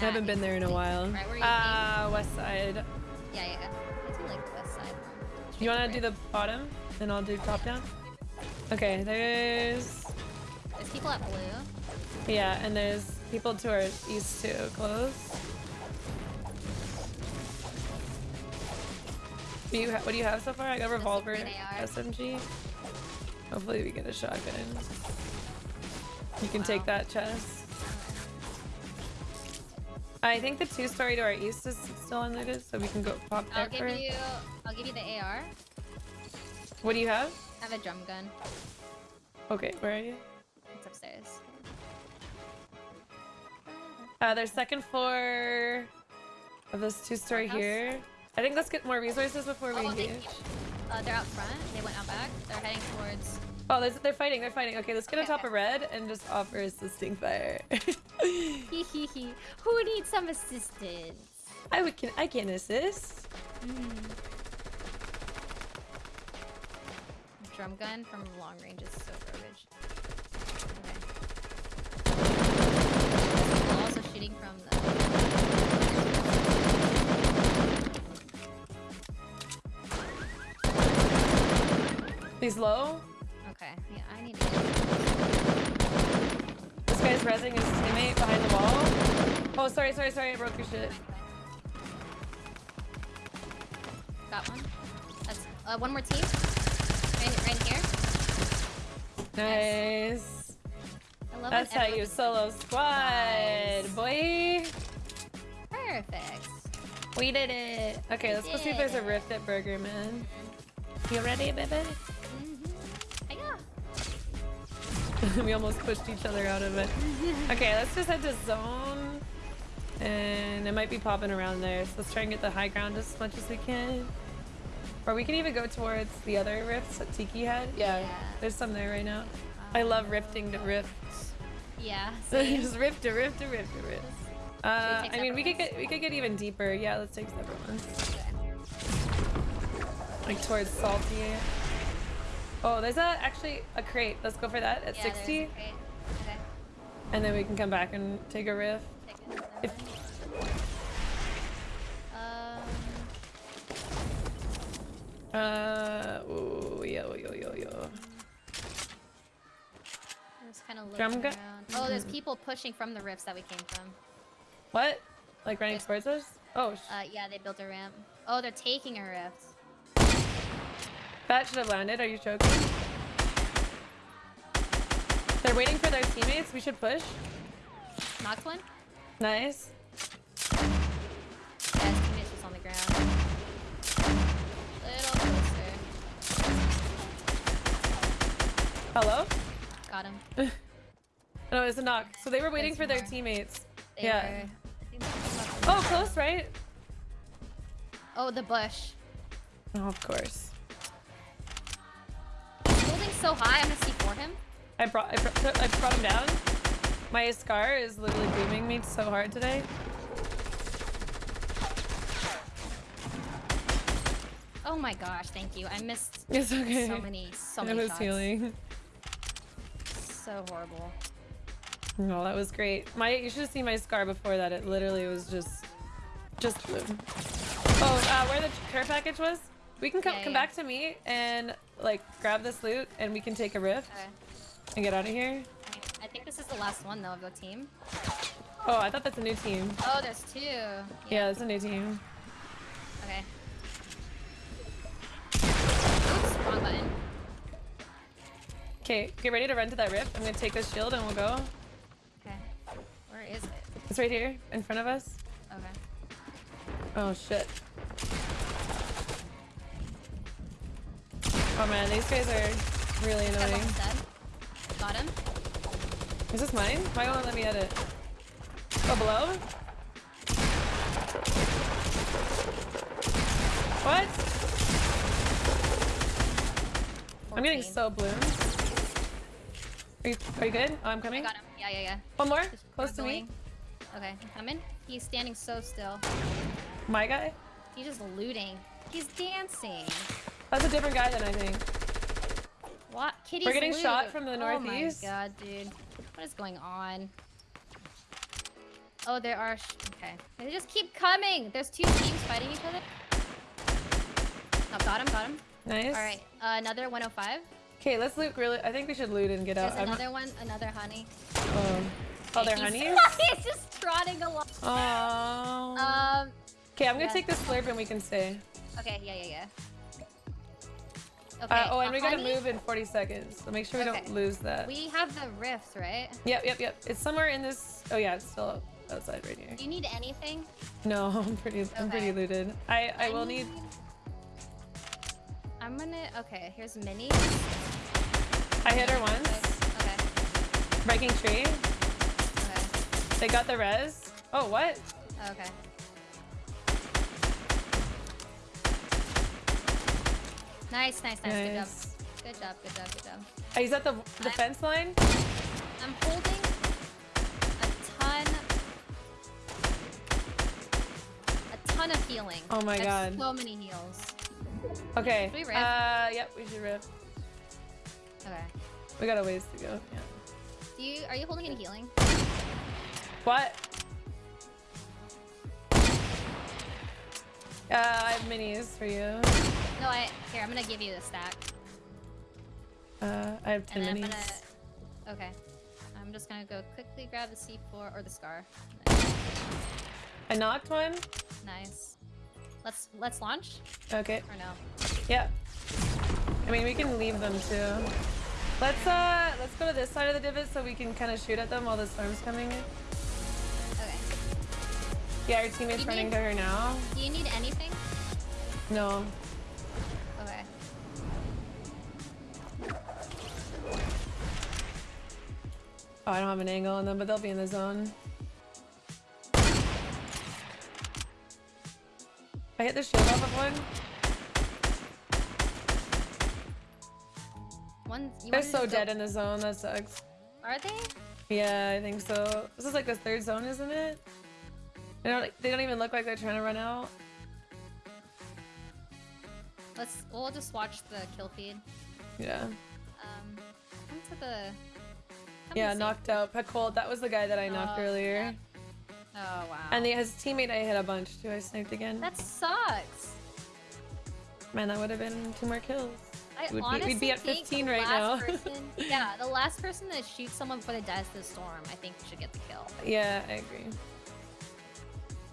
I haven't been there in a while. Right, where you uh, west side. Yeah, yeah. I do like the west side. You want to do the bottom, and I'll do top down. Okay, there's There's people at blue. yeah, and there's people to our east too, close. Do you ha- what do you have so far? I got revolver. SMG. Hopefully we get a shotgun. You can Wow. take that chest. I think the two-story to our east is still unlooted, so we can go pop there I'll give for- you. I'll give you the AR. What do you have? I have a drum gun. Okay, where are you? It's upstairs. Uh, there's second floor of this two-story here. I think let's get more resources before we Oh, they- engage. Uh, they're out front. They went out back. They're heading towards. Oh, there's, they're fighting. They're fighting. Okay, let's get on top of red and just offer assisting fire. Hee hee hee. Who needs some assistance? I would can I can assist. Mm. Drum gun from long range is so garbage. Okay. Also shooting from the. He's low. Resing his teammate behind the wall. Oh, sorry, sorry, sorry. I broke your shit. Got one. That's uh, one more team. Right, right here. Nice. I love That's how you solo squad, Nice. boy. Perfect. We did it. Okay, let's go see if there's a rift at Burger Man. You ready, baby? we almost pushed each other out of it. Okay, let's just head to zone. And it might be popping around there. So let's try and get the high ground as much as we can. Or we can even go towards the other rifts that Tiki had. Yeah, Yeah. there's some there right now. I love rifting to rifts. Yeah. same. just rift to rift to rift to rift. Uh, I mean, we could get we could get even deeper. Yeah, let's take separate ones. Like towards salty. Oh, there's a actually a crate. Let's go for that at Yeah, there's a 60, crate. Okay. and then we can come back and take a. Take it. If Um, uh, ooh, yo yo yo yo. just kind of looking around. Oh, there's people pushing from the rifts that we came from. What? Like running towards us? Oh, Uh, yeah, they built a ramp. Oh, they're taking a rift. That should have landed. Are you joking? They're waiting for their teammates. We should push. Knocked one? Nice. Yeah, his teammate's just on the ground. Little closer. Hello? Got him. No, it's a knock. So they were waiting There's for their teammates. They yeah. were- I think they were Oh, close, right? Oh, the bush. Oh, of course. Holding so high, I'm gonna see for him. I brought I brought, I brought him down. My scar is literally beaming me so hard today. Oh my gosh, thank you. I missed It's okay. so many, so it many was shots. healing. So horrible. No, that was great. My you should have seen my scar before that. It literally was just just blue. Oh, uh, where the care package was? We can come Yeah, come yeah. back to me and like grab this loot and we can take a rift Okay. and get out of here. I think this is the last one though of the team. Oh, I thought that's a new team. Oh, there's two. Yeah. Yeah, it's a new team. Okay. Oops, wrong button. Okay, get ready to run to that rift. I'm gonna take this shield and we'll go. Okay. Where is it? It's right here in front of us. Okay. Oh shit. Oh man, these guys are really annoying. Got him. Is this mine? Why won't let me edit? Oh, below? What? I'm getting so bloomed. Are you, are you good? Oh, I'm I coming. got him. Yeah, yeah, yeah. One more? Just Close to me. Okay, I'm coming. He's standing so still. My guy? He's just looting. He's dancing. That's a different guy than I think. What? Kitty's We're getting loot. shot from the northeast. Oh my god, dude. What is going on? Oh, there are. Sh okay. They just keep coming. There's two teams fighting each other. Oh, got him, got him. Nice. All right, uh, another 105. Okay, let's loot really. I think we should loot and get There's out. I'm- another one, another honey. um, oh, they're honeys? He's just trotting along. Oh. Um. Okay, I'm gonna yeah. take this slurp and we can stay. Okay. Yeah. Yeah. Yeah. Okay. Uh, oh, and a we gotta move in 40 seconds. So make sure we Okay. don't lose that. We have the rift, right? Yep, yep, yep. It's somewhere in this. Oh yeah, it's still outside right here. Do you need anything? No, I'm pretty. I'm pretty looted. I I will need. I'm gonna. Okay. Here's mini. I hit her once. Okay. Breaking tree. Okay. They got the res. Oh what? Okay. Nice, nice, nice. Good job. Good job. Good job. Good job. Oh, he's at the the fence line. I'm holding a ton, a ton of healing. Oh my God. So many heals. Okay. Should we rift? Uh, yep, we should rip. Okay. We got a ways to go. Yeah. Do you are you holding any healing? What? Uh, I have minis for you. No, I here. I'm gonna give you the stack, Uh, I have ten minis. Gonna. Okay. I'm just gonna go quickly grab the C4 or the scar. I knocked one. Nice. Let's let's launch Okay. or no? Yeah. I mean, we can leave them too. Let's uh, let's go to this side of the divot so we can kind of shoot at them while the storm's coming. Okay. Yeah, our teammate's running need- to her now. Do you need anything? No. Oh, I don't have an angle on them, but they'll be in the zone. I hit the shield off of one. One. You They're so dead in the zone. That sucks. Are they? Yeah, I think so. This is like the third zone, isn't it? They don't. They don't even look like they're trying to run out. Let's. We'll just watch the kill feed. Yeah. Um, come to the. Yeah, knocked out. Pekol, that was the guy that I knocked Oh, earlier. Oh wow. And the, his teammate I hit a bunch too. I sniped again. that sucks. Man, that would have been two more kills. I We'd be- we'd honestly be at think 15 right now. last person- yeah, the last person that shoots someone before they dies to the storm, I think should get the kill. Yeah, I agree.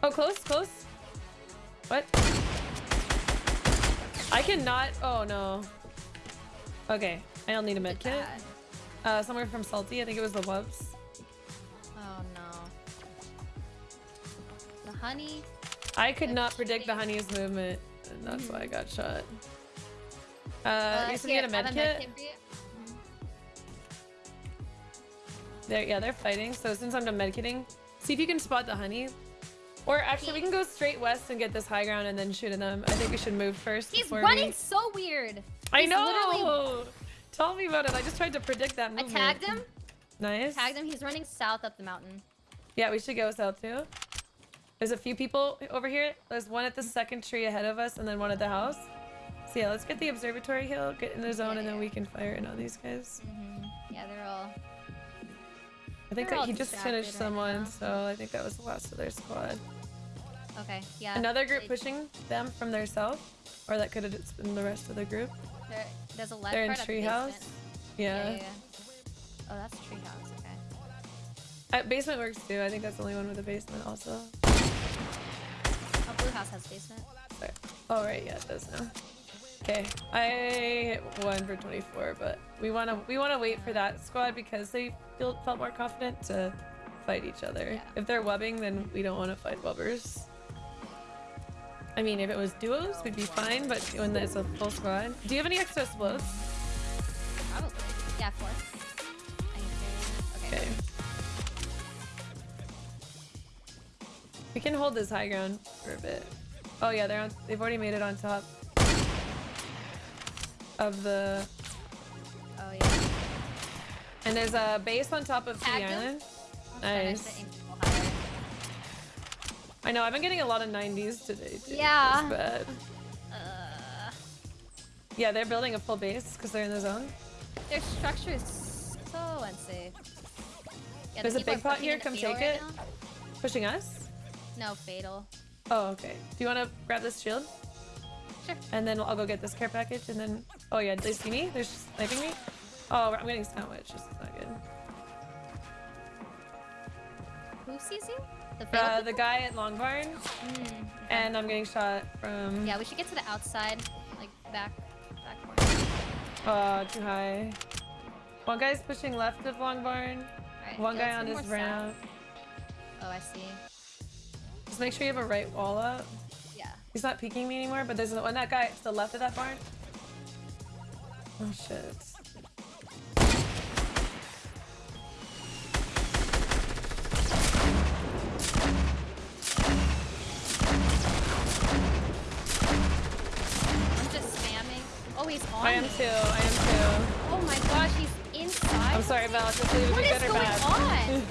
Oh, close, close. What? I cannot. Oh no. Okay, I don't need a med Did kit. that. Uh, somewhere from Salty. I think it was the Wubs. Oh no. The honey. I could That's not predict the honey's movement, and that's why I got shot. Uh, Uh, you said you had a med kit? for you. They're, yeah, they're fighting. So since I'm done medkitting, see if you can spot the honey. Or actually, we can go straight west and get this high ground and then shoot at them. I think we should move first. He's running We... so weird. I He's literally- know. Tell me about it. I just tried to predict that I tagged him. Nice. Tagged him. He's running south up the mountain. Yeah, we should go south too. There's a few people over here. There's one at the second tree ahead of us, and then one at the house. So yeah, let's get the observatory hill, get in the zone, Yeah, and then yeah. we can fire in on these guys. hmm Yeah, they're all. I think that he just finished right someone, now. so I think that was the last of their squad. Okay. Yeah. Another group they- pushing them from their south, or that could have just been the rest of the group. there- there's a left They're in treehouse. Yeah. Yeah, yeah, yeah. Oh, that's treehouse. Okay. Uh, basement works too. I think that's the only one with a basement also. Oh, blue house has basement. Sorry. Oh right, yeah, it does now. Okay, I hit one for 24, but we wanna we wanna wait for that squad because they feel felt more confident to fight each other. Yeah. If they're webbing, then we don't want to fight webbers. I mean, if it was duos, we'd be fine, but when there's a full squad, do you have any extra explodes? Probably. Yeah, four. I Okay. We can hold this high ground for a bit. Oh yeah, they're on. They've already made it on top of the. Oh yeah. And there's a base on top of the Tagged island. Nice. I know. I've been getting a lot of 90s today. Too. Yeah. It's bad. Uh, Yeah, they're building a full base because they're in the zone. their structure is so unsafe. Yeah, the There's a big pot here, come take right it. now. pushing us? No, fatal. Oh, okay. Do you want to grab this shield? Sure. And then I'll go get this care package and then... Oh yeah, they see me? They're sniping me? Oh, I'm getting sandwiched. Is not good. Who sees you? The Uh, the guy at Long Barn. Mm, okay. And I'm getting shot from... Yeah, we should get to the outside, like back, back corner. Uh, too high. One guy's pushing left of Long Barn. One guy on his ramp. Oh, I see. Just make sure you have a right wall up. Yeah. He's not peeking me anymore, but there's one that guy to the left of that barn. Oh shit. Oh, he's on I am me. too. I am too. Oh my gosh, he's inside. I'm sorry, Val. Just leave it be good or going on?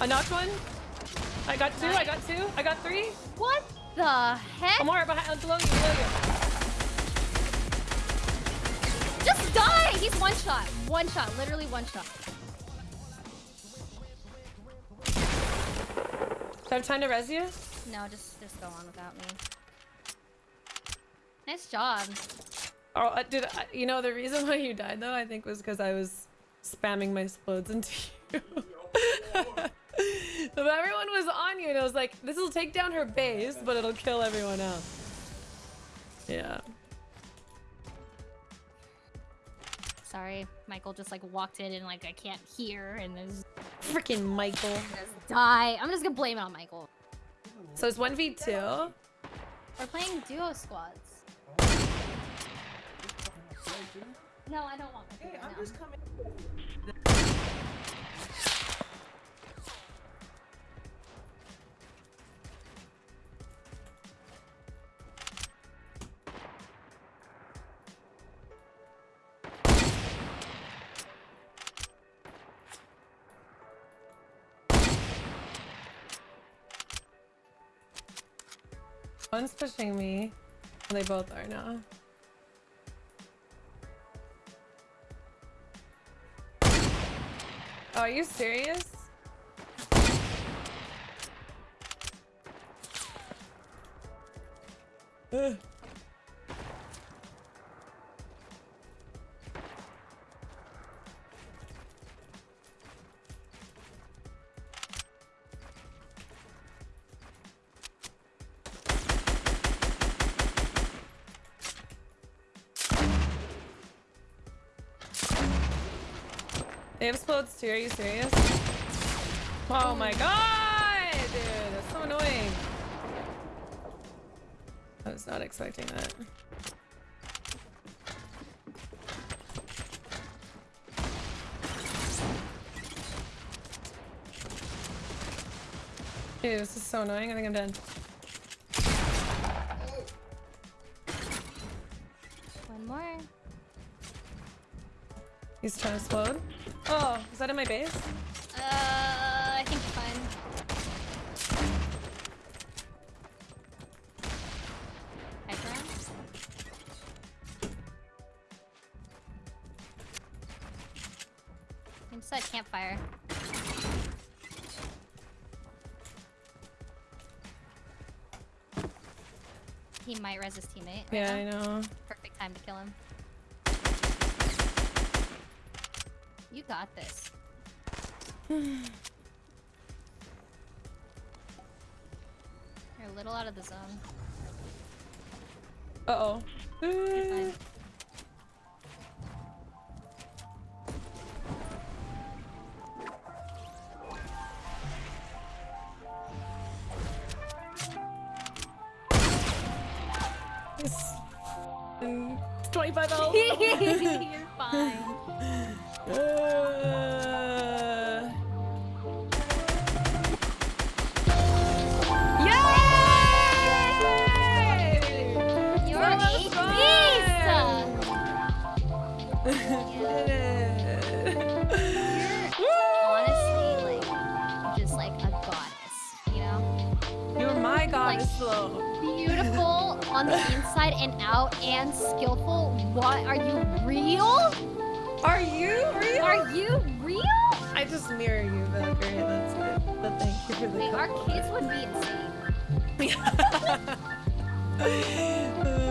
I knocked one. I got two. I got two. I got three. what the heck? I'm more behind. Uh, below you. Below you. Just die! He's one shot. One shot. Literally one shot. Do I have time to res you? No, just just go on without me. Nice job. Oh, uh, dude. I, you know the reason why you died though, I think, was because I was spamming my explodes into you. but everyone was on you, and I was like, "This will take down her base, but it'll kill everyone else." Yeah. Sorry, Michael just like walked in and like I can't hear and there's Freaking Michael. just die. I'm just gonna blame it on Michael. So it's one v two. We're playing duo squads. No, I don't want Michael. Hey, I'm no. just coming. One's pushing me. Well, they both are now. Are you serious? Ugh. They have explodes too, are you serious? Oh, oh my god! Dude, that's so annoying. I was not expecting that. Dude, this is so annoying. I think I'm done. One more. He's trying to explode. Oh, is that in my base? Uh, I think you're fine. Inside campfire. He might res his teammate. right Yeah, now. I know. Perfect time to kill him. Got this. You're a little out of the zone. Uh-oh. On the inside and out and skillful. What? Are you real? Are you real? Are you real? I just mirror you, Valkyrie. That's it. but thank you for the Wait, our kids would be insane.